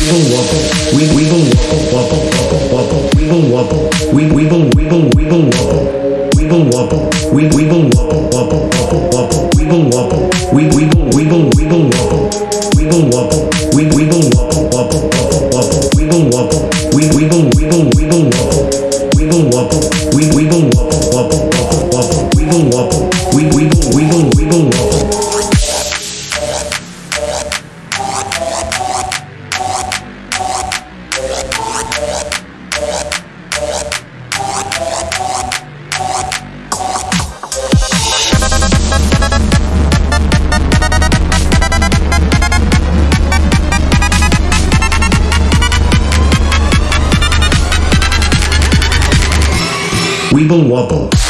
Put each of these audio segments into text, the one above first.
wiggle wobble, wiggle wiggle wobble wobble wobble wobble, wiggle wobble, wiggle wiggle wiggle wiggle wobble, wiggle wobble, wiggle wiggle wobble we we go wobble wobble wobble, wiggle wobble, wiggle wiggle wiggle wiggle wobble, wiggle wobble, wiggle wiggle wobble we we go wobble wobble wobble, wiggle wobble, wiggle wiggle wiggle wiggle wobble, wiggle wobble, wiggle wiggle wobble wobble wobble wobble, Weeble wobble.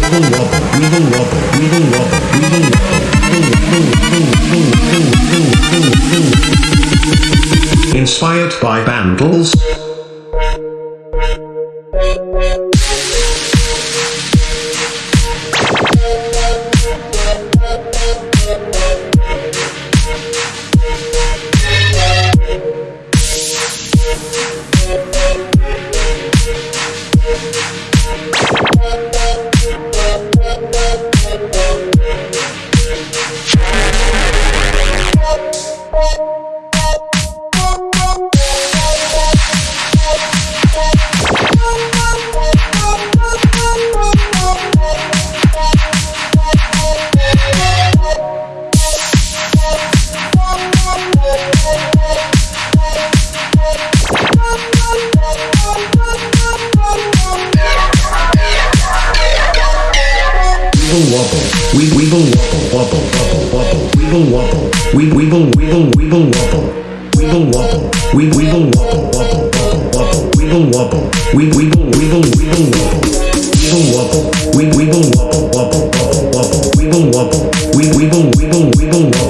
Inspired by Bandles. Weeble wobble, we weeble wobble, wobble, wobble, wobble, weeble wobble, we weeble weeble weeble wobble, weeble wobble, we weeble wobble, wobble, wobble, wobble, weeble wobble, we weeble weeble weeble wobble, weeble wobble, we weeble wobble, wobble, wobble, wobble, weeble wobble, we weeble weeble weeble wobble,